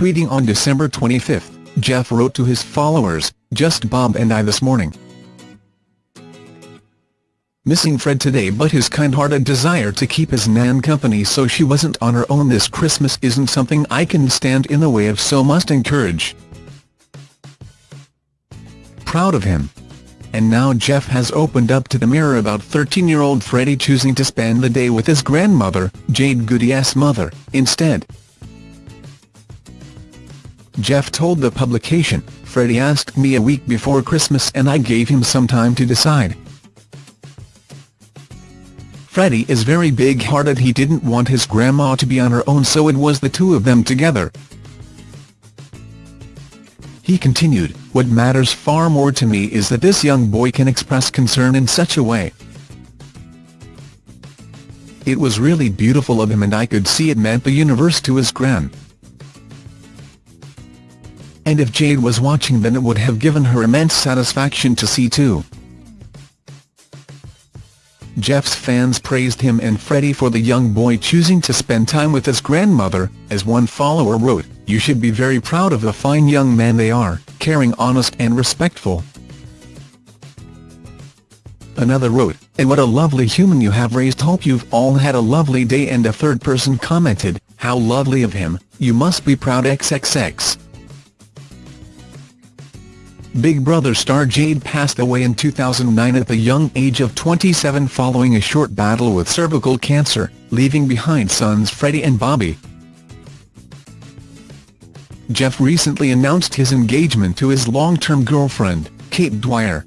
Tweeting on December 25, Jeff wrote to his followers, Just Bob and I this morning. Missing Fred today but his kind-hearted desire to keep his nan company so she wasn't on her own this Christmas isn't something I can stand in the way of so must encourage. Proud of him. And now Jeff has opened up to the mirror about 13-year-old Freddie choosing to spend the day with his grandmother, Jade Goody's mother, instead. Jeff told the publication, Freddie asked me a week before Christmas and I gave him some time to decide. Freddie is very big-hearted he didn't want his grandma to be on her own so it was the two of them together. He continued, what matters far more to me is that this young boy can express concern in such a way. It was really beautiful of him and I could see it meant the universe to his gran. And if Jade was watching then it would have given her immense satisfaction to see too. Jeff's fans praised him and Freddie for the young boy choosing to spend time with his grandmother, as one follower wrote, you should be very proud of the fine young man they are, caring honest and respectful. Another wrote, and what a lovely human you have raised hope you've all had a lovely day and a third person commented, how lovely of him, you must be proud xxx. Big Brother star Jade passed away in 2009 at the young age of 27 following a short battle with cervical cancer, leaving behind sons Freddie and Bobby. Jeff recently announced his engagement to his long-term girlfriend, Kate Dwyer,